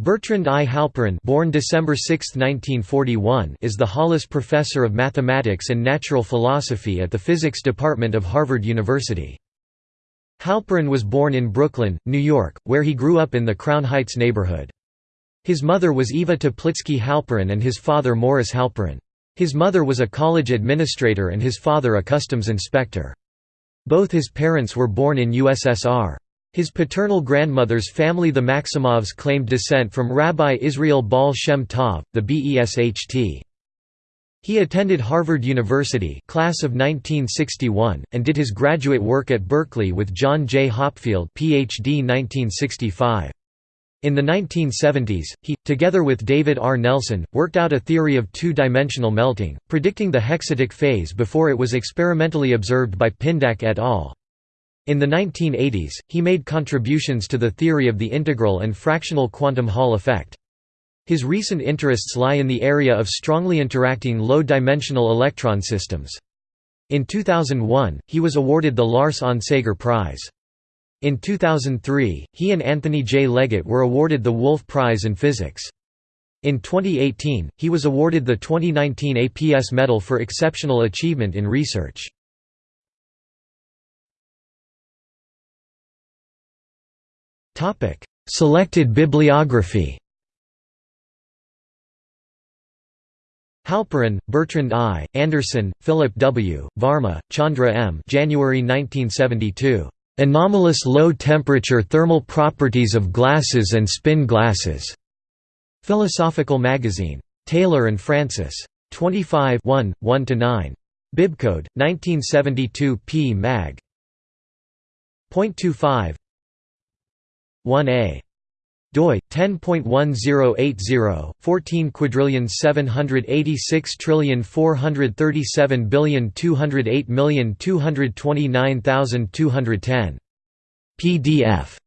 Bertrand I. Halperin born December 6, 1941, is the Hollis Professor of Mathematics and Natural Philosophy at the Physics Department of Harvard University. Halperin was born in Brooklyn, New York, where he grew up in the Crown Heights neighborhood. His mother was Eva Teplitsky Halperin and his father Morris Halperin. His mother was a college administrator and his father a customs inspector. Both his parents were born in USSR. His paternal grandmother's family the Maximovs claimed descent from Rabbi Israel Baal Shem Tov, the BESHT. He attended Harvard University class of 1961, and did his graduate work at Berkeley with John J. Hopfield PhD 1965. In the 1970s, he, together with David R. Nelson, worked out a theory of two-dimensional melting, predicting the hexatic phase before it was experimentally observed by Pindak et al. In the 1980s, he made contributions to the theory of the integral and fractional quantum Hall effect. His recent interests lie in the area of strongly interacting low-dimensional electron systems. In 2001, he was awarded the Lars Onsager Prize. In 2003, he and Anthony J. Leggett were awarded the Wolf Prize in Physics. In 2018, he was awarded the 2019 APS Medal for Exceptional Achievement in Research. Selected bibliography Halperin, Bertrand I., Anderson, Philip W., Varma, Chandra M. January 1972. "'Anomalous Low-Temperature Thermal Properties of Glasses and Spin Glasses' Philosophical Magazine. Taylor and Francis. 25 1–9. Bibcode, 1972 p. Mag. .25 1a doi 10.1080 14 quadrillion 786 trillion 437 billion 208 million 229,210 pdf